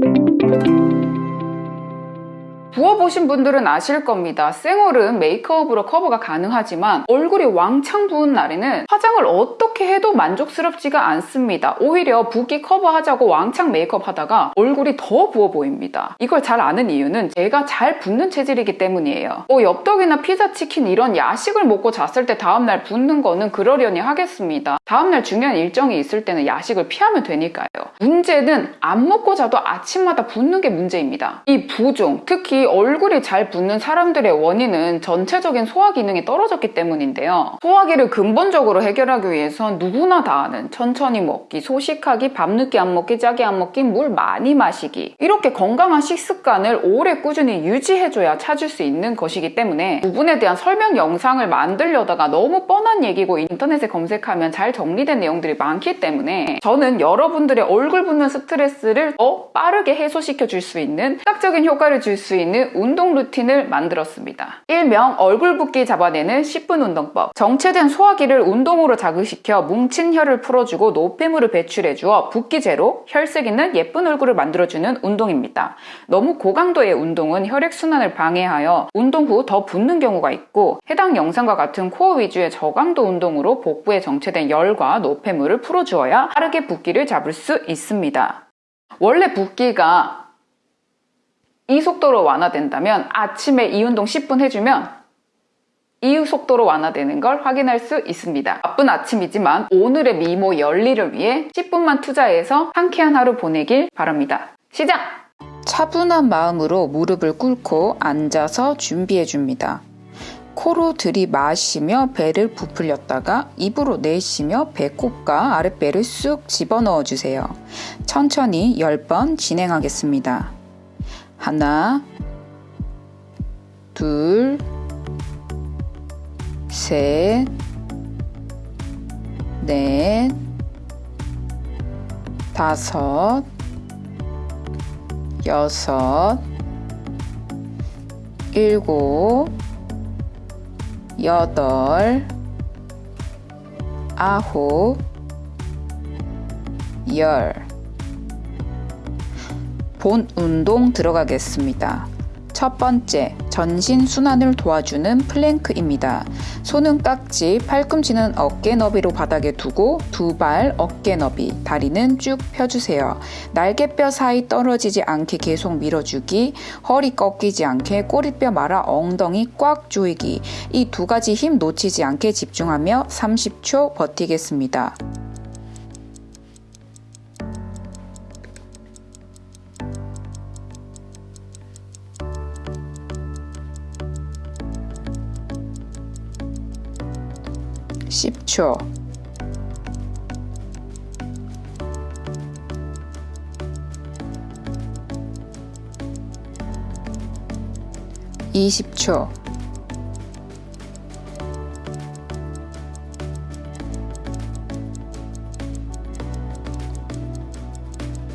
Música 부어보신 분들은 아실 겁니다. 생얼은 메이크업으로 커버가 가능하지만 얼굴이 왕창 부은 날에는 화장을 어떻게 해도 만족스럽지가 않습니다. 오히려 붓기 커버하자고 왕창 메이크업 하다가 얼굴이 더 부어 보입니다. 이걸 잘 아는 이유는 제가 잘 붓는 체질이기 때문이에요. 뭐 엽떡이나 피자, 치킨 이런 야식을 먹고 잤을 때 다음날 붓는 거는 그러려니 하겠습니다. 다음날 중요한 일정이 있을 때는 야식을 피하면 되니까요. 문제는 안 먹고 자도 아침마다 붓는 게 문제입니다. 이 부종, 특히 얼굴이 잘 붓는 사람들의 원인은 전체적인 소화 기능이 떨어졌기 때문인데요. 소화기를 근본적으로 해결하기 위해선 누구나 다 아는 천천히 먹기, 소식하기, 밤늦게 안 먹기, 짜게 안 먹기, 물 많이 마시기 이렇게 건강한 식습관을 오래 꾸준히 유지해줘야 찾을 수 있는 것이기 때문에 부분에 대한 설명 영상을 만들려다가 너무 뻔한 얘기고 인터넷에 검색하면 잘 정리된 내용들이 많기 때문에 저는 여러분들의 얼굴 붓는 스트레스를 더 빠르게 해소시켜 줄 수 있는 시각적인 효과를 줄 수 있는 운동 루틴을 만들었습니다. 일명 얼굴 붓기 잡아내는 10분 운동법. 정체된 소화기를 운동으로 자극시켜 뭉친 혀를 풀어주고 노폐물을 배출해주어 붓기 제로, 혈색 있는 예쁜 얼굴을 만들어주는 운동입니다. 너무 고강도의 운동은 혈액순환을 방해하여 운동 후 더 붓는 경우가 있고 해당 영상과 같은 코어 위주의 저강도 운동으로 복부에 정체된 열과 노폐물을 풀어주어야 빠르게 붓기를 잡을 수 있습니다. 원래 붓기가 이 속도로 완화된다면 아침에 이 운동 10분 해주면 이 속도로 완화되는 걸 확인할 수 있습니다. 바쁜 아침이지만 오늘의 미모 열리를 위해 10분만 투자해서 상쾌한 하루 보내길 바랍니다. 시작! 차분한 마음으로 무릎을 꿇고 앉아서 준비해 줍니다. 코로 들이마시며 배를 부풀렸다가 입으로 내쉬며 배꼽과 아랫배를 쑥 집어넣어 주세요. 천천히 10번 진행하겠습니다. 하나, 둘, 셋, 넷, 다섯, 여섯, 일곱, 여덟, 아홉, 열. 본 운동 들어가겠습니다. 첫 번째, 전신 순환을 도와주는 plank입니다. 손은 깍지, 팔꿈치는 어깨 너비로 바닥에 두고 두 발 어깨 너비, 다리는 쭉 펴주세요. 날개뼈 사이 떨어지지 않게 계속 밀어주기, 허리 꺾이지 않게 꼬리뼈 말아 엉덩이 꽉 조이기, 이 두 가지 힘 놓치지 않게 집중하며 30초 버티겠습니다. 10초. 이십 초.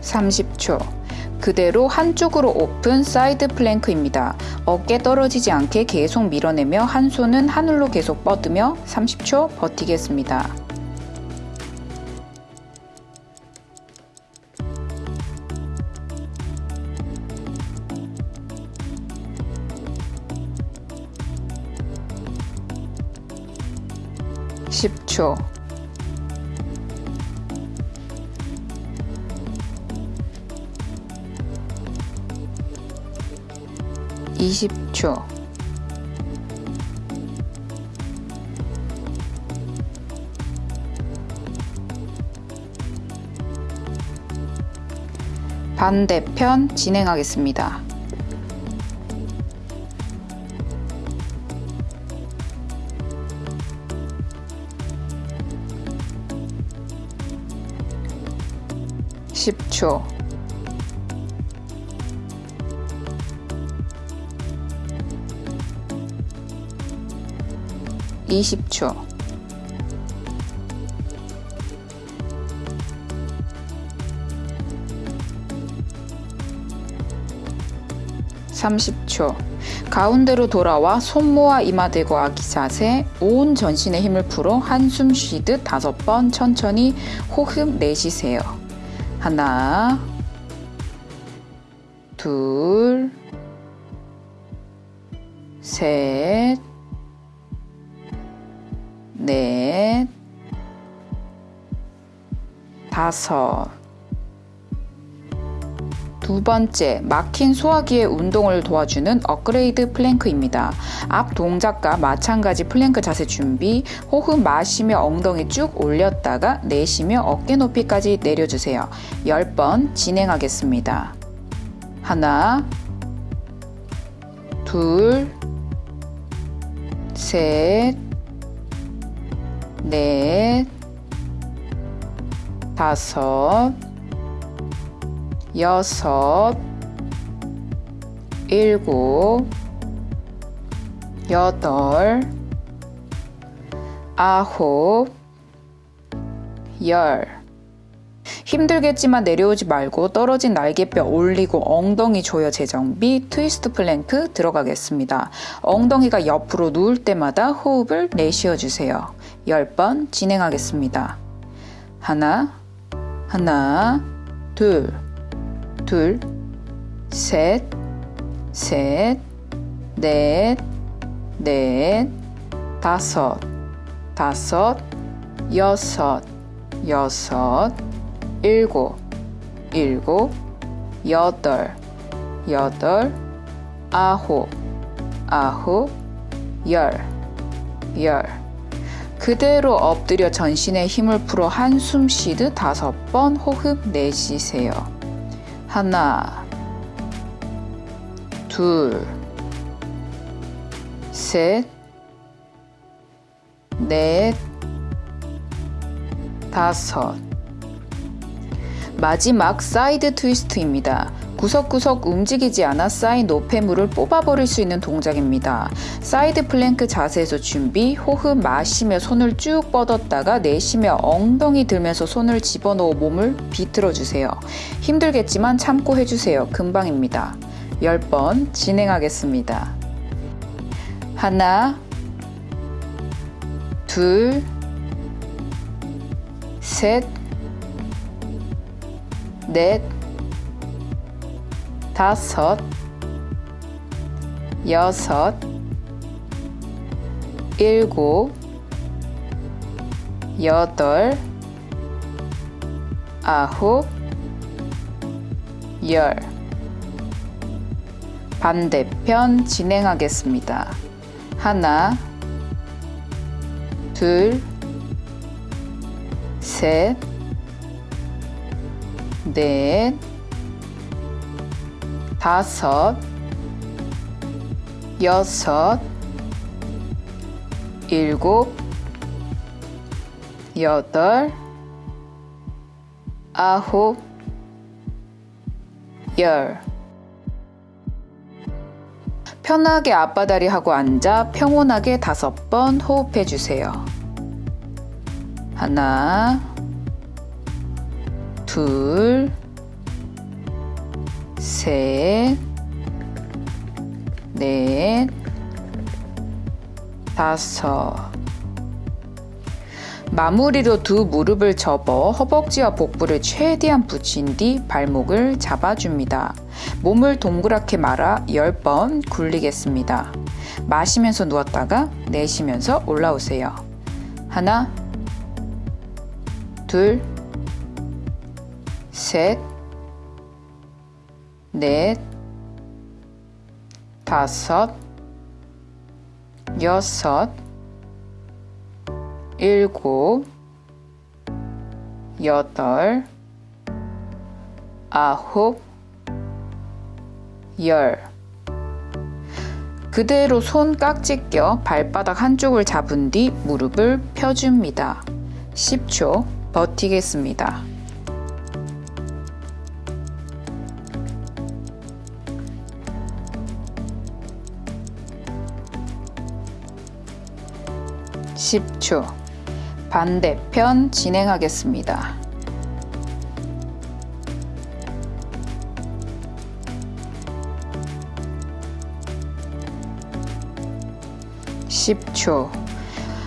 삼십 초 그대로 한쪽으로 open side plank입니다. 어깨 떨어지지 않게 계속 밀어내며 한 손은 하늘로 계속 뻗으며 30초 버티겠습니다. (10초) 20초 반대편 진행하겠습니다. (10초) 20초 30초 가운데로 돌아와 손 모아 이마 대고 아기 자세 온 전신의 힘을 풀어 한숨 쉬듯 다섯 번 천천히 호흡 내쉬세요. 하나 둘, 셋, 넷, 다섯. 두 번째, 막힌 소화기의 운동을 도와주는 업그레이드 plank입니다. 앞 동작과 마찬가지 플랭크 자세 준비, 호흡 마시며 엉덩이 쭉 올렸다가 내쉬며 어깨 높이까지 내려주세요. 10번 진행하겠습니다. 하나, 둘, 셋, 넷, 다섯, 여섯, 일곱, 여덟, 아홉, 열. 힘들겠지만 내려오지 말고 떨어진 날개뼈 올리고 엉덩이 조여 재정비 twist plank 들어가겠습니다. 엉덩이가 옆으로 누울 때마다 호흡을 내쉬어 주세요. 10번 진행하겠습니다. 하나, 하나, 둘, 둘, 셋, 셋, 넷, 넷, 다섯, 다섯, 여섯, 여섯, 일곱, 일곱, 여덟, 여덟, 아홉, 아홉, 열, 열. 그대로 엎드려 전신에 힘을 풀어 한숨 쉬듯 다섯 번 호흡 내쉬세요. 하나, 둘, 셋, 넷, 다섯. 마지막 side twist입니다. 구석구석 움직이지 않아 쌓인 노폐물을 뽑아버릴 수 있는 동작입니다. side plank 자세에서 준비, 호흡 마시며 손을 쭉 뻗었다가 내쉬며 엉덩이 들면서 손을 집어넣어 몸을 비틀어 주세요. 힘들겠지만 참고 해주세요. 금방입니다. 10번 진행하겠습니다. 하나, 둘, 셋, 넷, 다섯, 여섯, 일곱, 여덟, 아홉, 열. 반대편 진행하겠습니다. 하나, 둘, 셋, 넷, 다섯, 여섯, 일곱, 여덟, 아홉, 열. 편하게 앞바다리 하고 앉아 평온하게 다섯 번 호흡해 주세요. 하나, 둘, 셋, 넷, 다섯. 마무리로 두 무릎을 접어 허벅지와 복부를 최대한 붙인 뒤 발목을 잡아줍니다. 몸을 동그랗게 말아 10번 굴리겠습니다. 마시면서 누웠다가 내쉬면서 올라오세요. 하나, 둘, 셋, 넷, 다섯, 여섯, 일곱, 여덟, 아홉, 열. 그대로 손 깍지 껴 발바닥 한쪽을 잡은 뒤 무릎을 펴줍니다. 10초 버티겠습니다. 10초. 반대편 진행하겠습니다. (10초)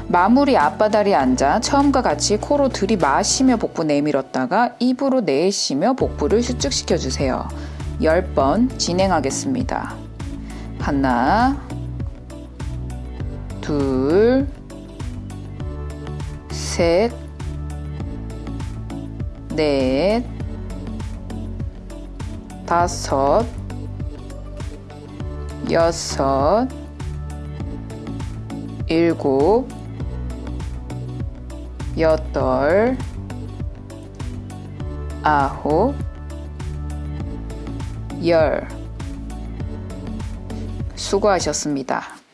마무리 앞바다리 앉아 처음과 같이 코로 들이마시며 복부 내밀었다가 입으로 내쉬며 복부를 수축시켜 주세요. 10번 진행하겠습니다. 하나, 둘, 셋, 넷, 다섯, 여섯, 일곱, 여덟, 아홉, 열. 수고하셨습니다.